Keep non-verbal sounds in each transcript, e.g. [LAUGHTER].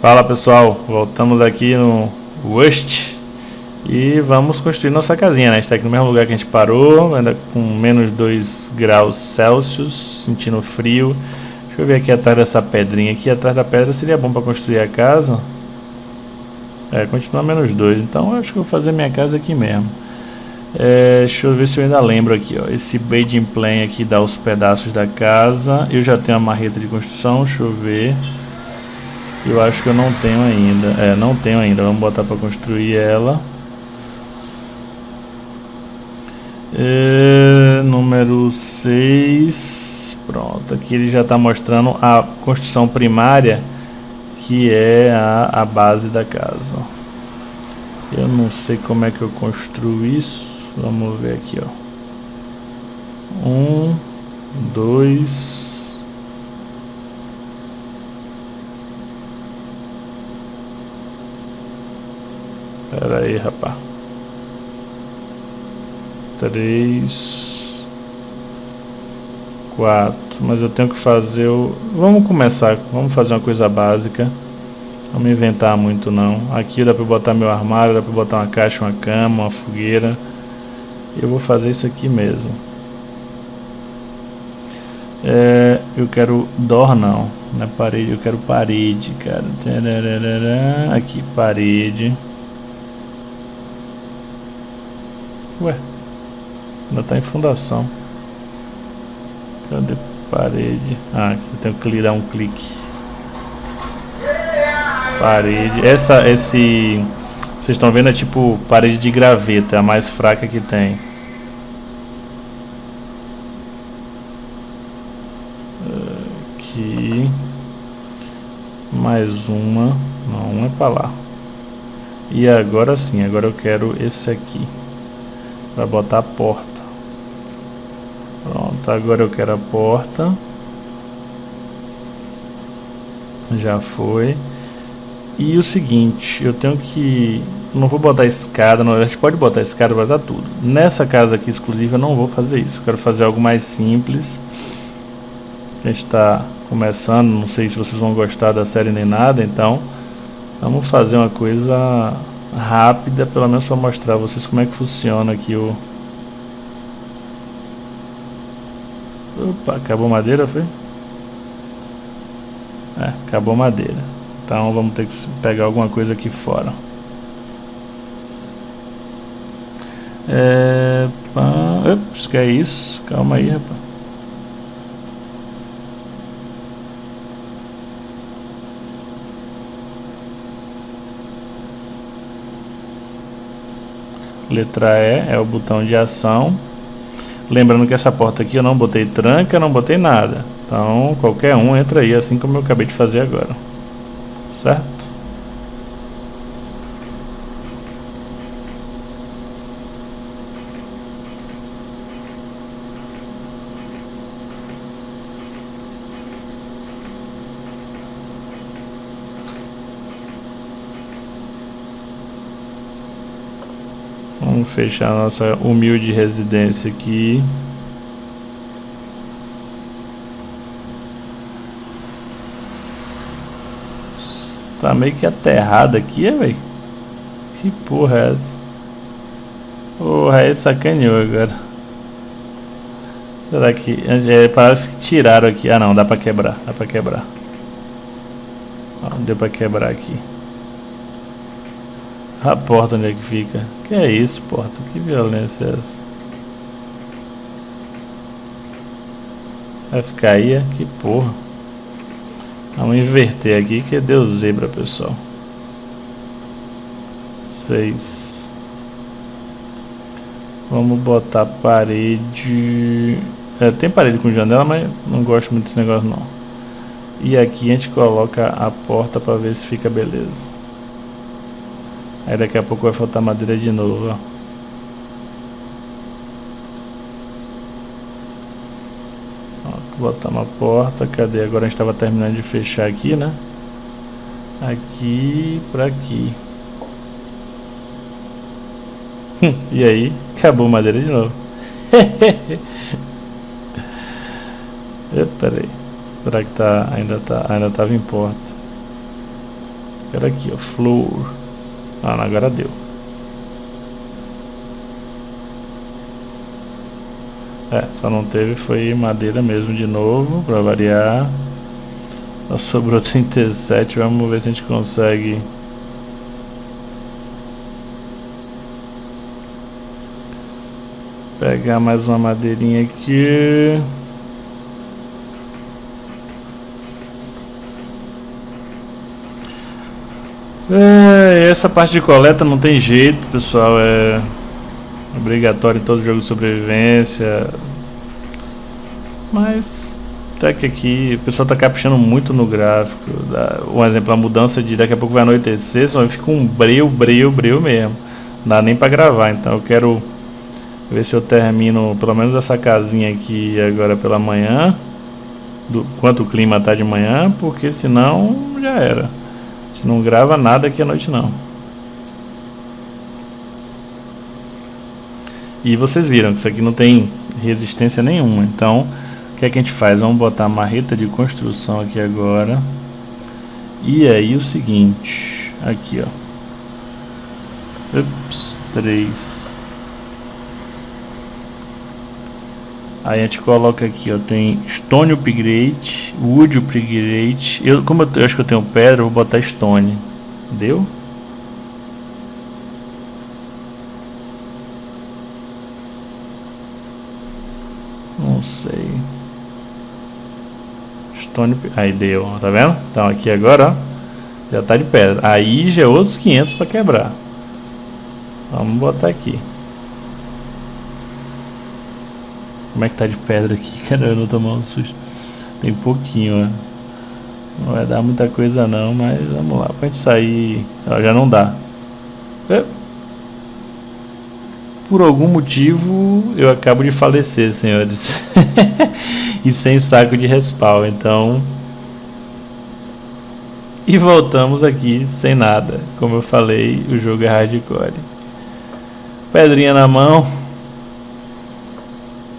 Fala pessoal, voltamos aqui no Wust e vamos construir nossa casinha, né? A gente tá aqui no mesmo lugar que a gente parou, ainda com menos 2 graus Celsius, sentindo frio. Deixa eu ver aqui atrás dessa pedrinha aqui, atrás da pedra seria bom para construir a casa. É, continua menos 2, então acho que vou fazer minha casa aqui mesmo. É, deixa eu ver se eu ainda lembro aqui, ó. Esse bedding plan aqui dá os pedaços da casa. Eu já tenho a marreta de construção, deixa eu ver. Eu acho que eu não tenho ainda. É, não tenho ainda. Vamos botar para construir ela. É, número 6. Pronto. Aqui ele já está mostrando a construção primária, que é a, a base da casa. Eu não sei como é que eu construo isso. Vamos ver aqui, ó. Um, dois, Pera aí, rapaz. Três. Quatro. Mas eu tenho que fazer o... Vamos começar. Vamos fazer uma coisa básica. Não me inventar muito não. Aqui dá pra botar meu armário, dá pra botar uma caixa, uma cama, uma fogueira. Eu vou fazer isso aqui mesmo. É, eu quero door não, não é parede, eu quero parede, cara. Aqui, parede. Ué, ainda tá em fundação. Cadê parede? Ah, aqui eu tenho que dar um clique. Parede. Essa, esse... Vocês estão vendo é tipo parede de graveta, é a mais fraca que tem. Aqui. Mais uma. Não, uma é pra lá. E agora sim, agora eu quero esse aqui para botar a porta. Pronto, agora eu quero a porta. Já foi. E o seguinte, eu tenho que... Não vou botar escada, não, a gente pode botar escada dar tudo. Nessa casa aqui exclusiva eu não vou fazer isso. Eu quero fazer algo mais simples. A gente está começando, não sei se vocês vão gostar da série nem nada, então... Vamos fazer uma coisa rápida, pelo menos para mostrar a vocês como é que funciona aqui o... Opa, acabou madeira, foi? É, acabou madeira. Então vamos ter que pegar alguma coisa aqui fora. É... Ups, que é isso? Calma aí, rapaz. Letra E é o botão de ação. Lembrando que essa porta aqui eu não botei tranca, não botei nada. Então qualquer um entra aí, assim como eu acabei de fazer agora. Certo? Vamos fechar nossa humilde residência aqui. Tá meio que aterrado aqui, é, velho? Que porra é essa? Porra, aí sacaneou agora. Será que... É, parece que tiraram aqui. Ah, não, dá pra quebrar. Dá pra quebrar. Ó, deu pra quebrar aqui. A porta onde é que fica? Que é isso, porta? Que violência é essa? Vai ficar aí? É? Que porra. Vamos inverter aqui que deu zebra, pessoal. Seis. Vamos botar parede... É, tem parede com janela, mas não gosto muito desse negócio não. E aqui a gente coloca a porta para ver se fica beleza. Aí daqui a pouco vai faltar madeira de novo, ó. botar uma porta, cadê? Agora a gente estava terminando de fechar aqui, né? Aqui para aqui. Hum, e aí, acabou madeira de novo. [LAUGHS] Peraí. Será que tá, ainda tá, ainda tava em porta? Quero aqui, ó, floor. Ah, agora deu. É, só não teve, foi madeira mesmo de novo, pra variar. Só sobrou [LAUGHS] 37, vamos ver se a gente consegue... Pegar mais uma madeirinha aqui... É, essa parte de coleta não tem jeito, pessoal, é obrigatório em todo jogo de sobrevivência. Mas até que aqui o pessoal está caprichando muito no gráfico. Um exemplo, a mudança de daqui a pouco vai anoitecer, só fica um breu, breu, breu mesmo. Não dá nem para gravar, então eu quero ver se eu termino pelo menos essa casinha aqui agora pela manhã. Do quanto o clima tá de manhã, porque senão já era. Gente não grava nada aqui à noite não. E vocês viram que isso aqui não tem resistência nenhuma. Então, o que é que a gente faz? Vamos botar a marreta de construção aqui agora. E aí o seguinte, aqui ó. Ups, 3. Aí a gente coloca aqui, ó, tem Stone Upgrade, Wood Upgrade. Eu, como eu, eu acho que eu tenho pedra, eu vou botar Stone. Deu? Não sei. Stone... Aí deu, tá vendo? Então aqui agora, ó, já tá de pedra. Aí já é outros 500 para quebrar. Vamos botar aqui. Como é que tá de pedra aqui? [LAUGHS] Cara, eu não tomar um susto. Tem pouquinho, ó. Não vai dar muita coisa não, mas vamos lá. Pra gente sair... Já não dá. É por algum motivo eu acabo de falecer, senhores. [LAUGHS] e sem saco de respawn, então. E voltamos aqui sem nada. Como eu falei, o jogo é hardcore. Pedrinha na mão.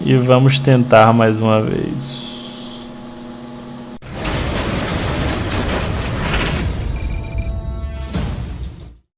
E vamos tentar mais uma vez.